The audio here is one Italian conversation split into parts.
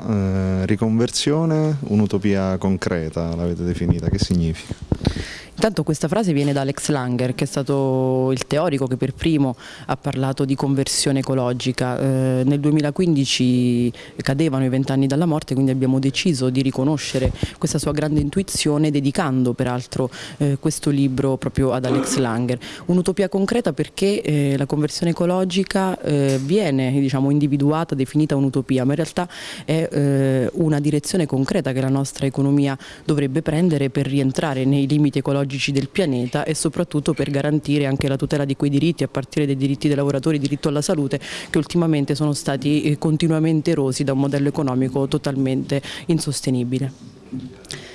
eh, riconversione, un'utopia concreta l'avete definita, che significa? Intanto questa frase viene da Alex Langer, che è stato il teorico che per primo ha parlato di conversione ecologica. Eh, nel 2015 cadevano i vent'anni dalla morte, quindi abbiamo deciso di riconoscere questa sua grande intuizione, dedicando peraltro eh, questo libro proprio ad Alex Langer. Un'utopia concreta perché eh, la conversione ecologica eh, viene diciamo, individuata, definita un'utopia, ma in realtà è eh, una direzione concreta che la nostra economia dovrebbe prendere per rientrare nei limiti ecologici ecologici del pianeta e soprattutto per garantire anche la tutela di quei diritti a partire dai diritti dei lavoratori, diritto alla salute che ultimamente sono stati eh, continuamente erosi da un modello economico totalmente insostenibile.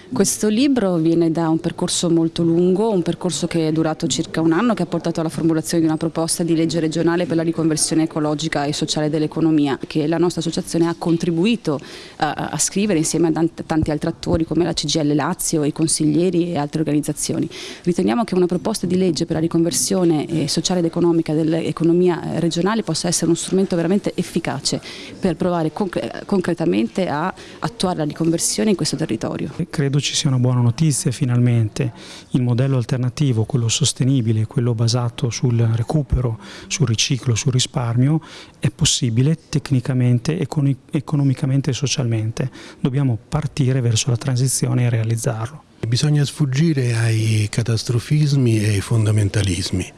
Questo libro viene da un percorso molto lungo, un percorso che è durato circa un anno, che ha portato alla formulazione di una proposta di legge regionale per la riconversione ecologica e sociale dell'economia, che la nostra associazione ha contribuito a, a, scrivere insieme a tanti altri attori come la CGL Lazio, i consiglieri e altre organizzazioni. Riteniamo che una proposta di legge per la riconversione eh, sociale ed economica dell'economia regionale possa essere uno strumento veramente efficace per provare concre concretamente a attuare la riconversione in questo territorio. Credo credo ci sia una buona notizia finalmente, il modello alternativo, quello sostenibile, quello basato sul recupero, sul riciclo, sul risparmio, è possibile tecnicamente, economicamente e socialmente. Dobbiamo partire verso la transizione e realizzarlo. Bisogna sfuggire ai catastrofismi e ai fondamentalismi.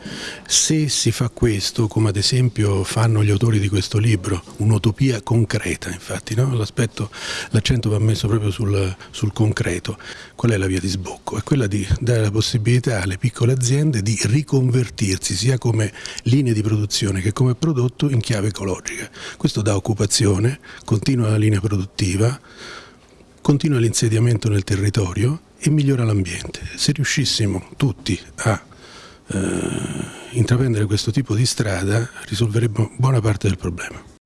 Se si fa questo, come ad esempio fanno gli autori di questo libro, un'utopia concreta, infatti, no? l'accento va messo proprio sul, sul, concreto, qual è la via di sbocco? È quella di dare la possibilità alle piccole aziende di riconvertirsi sia come linee di produzione che come prodotto in chiave ecologica. Questo dà occupazione, continua la linea produttiva, continua l'insediamento nel territorio e migliora l'ambiente. Se riuscissimo tutti a eh, intraprendere questo tipo di strada risolveremmo buona parte del problema.